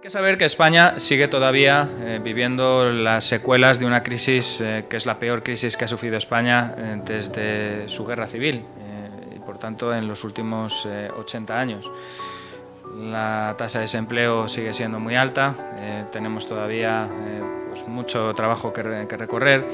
que saber que España sigue todavía eh, viviendo las secuelas de una crisis eh, que es la peor crisis que ha sufrido España eh, desde su guerra civil y por tanto en los últimos 80 años. La tasa de desempleo sigue siendo muy alta, tenemos todavía pues mucho trabajo que recorrer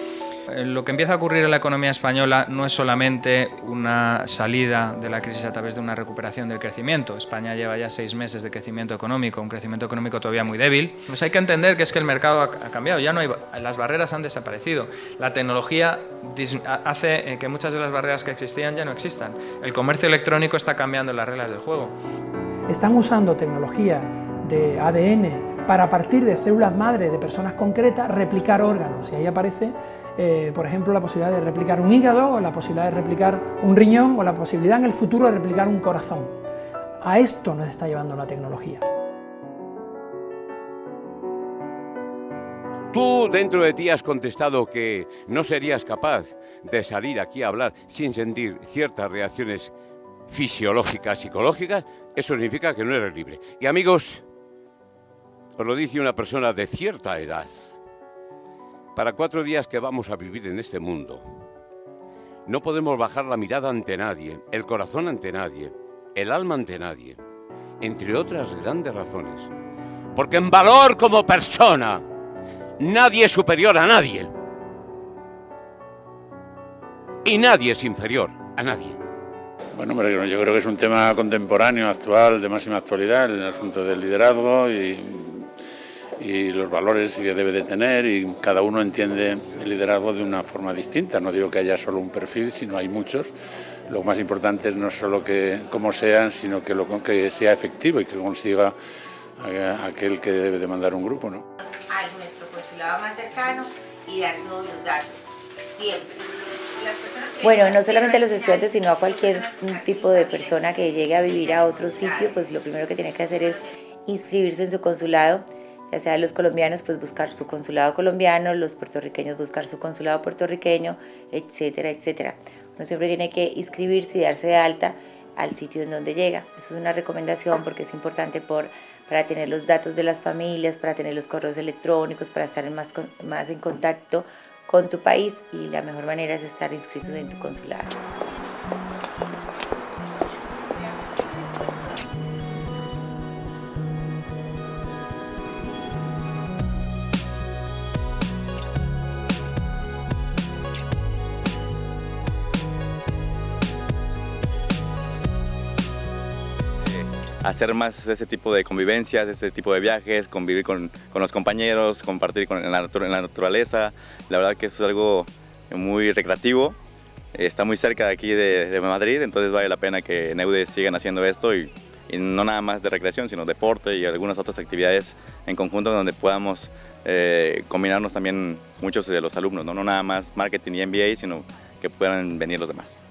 lo que empieza a ocurrir en la economía española no es solamente una salida de la crisis a través de una recuperación del crecimiento. España lleva ya seis meses de crecimiento económico, un crecimiento económico todavía muy débil. Pues hay que entender que es que el mercado ha cambiado, ya no hay, las barreras han desaparecido. La tecnología hace eh, que muchas de las barreras que existían ya no existan. El comercio electrónico está cambiando las reglas del juego. Están usando tecnología de ADN para a partir de células madre de personas concretas replicar órganos y ahí aparece eh, por ejemplo, la posibilidad de replicar un hígado, o la posibilidad de replicar un riñón, o la posibilidad en el futuro de replicar un corazón. A esto nos está llevando la tecnología. Tú dentro de ti has contestado que no serías capaz de salir aquí a hablar sin sentir ciertas reacciones fisiológicas, psicológicas, eso significa que no eres libre. Y amigos, os lo dice una persona de cierta edad, para cuatro días que vamos a vivir en este mundo, no podemos bajar la mirada ante nadie, el corazón ante nadie, el alma ante nadie, entre otras grandes razones. Porque en valor como persona, nadie es superior a nadie. Y nadie es inferior a nadie. Bueno, yo creo que es un tema contemporáneo, actual, de máxima actualidad, el asunto del liderazgo y y los valores que debe de tener y cada uno entiende el liderazgo de una forma distinta. No digo que haya solo un perfil, sino hay muchos. Lo más importante es no solo que cómo sean, sino que, lo, que sea efectivo y que consiga eh, aquel que debe de mandar un grupo. ¿no? A nuestro consulado más cercano y dar todos los datos, siempre. Bueno, no solamente a los estudiantes, sino a cualquier tipo de persona que llegue a vivir a otro sitio, pues lo primero que tiene que hacer es inscribirse en su consulado ya sea los colombianos pues buscar su consulado colombiano, los puertorriqueños buscar su consulado puertorriqueño, etcétera, etcétera. Uno siempre tiene que inscribirse y darse de alta al sitio en donde llega. Eso es una recomendación porque es importante por, para tener los datos de las familias, para tener los correos electrónicos, para estar más, más en contacto con tu país y la mejor manera es estar inscritos en tu consulado. Hacer más ese tipo de convivencias, ese tipo de viajes, convivir con, los compañeros, compartir con, en, la, naturaleza. La verdad que es algo muy recreativo. Está muy cerca de aquí de, Madrid, entonces vale la pena que en EUDE sigan haciendo esto y, no nada más de recreación, sino deporte y algunas otras actividades en conjunto donde podamos eh, combinarnos también muchos de los alumnos, ¿no? no nada más marketing y MBA, sino que puedan venir los demás.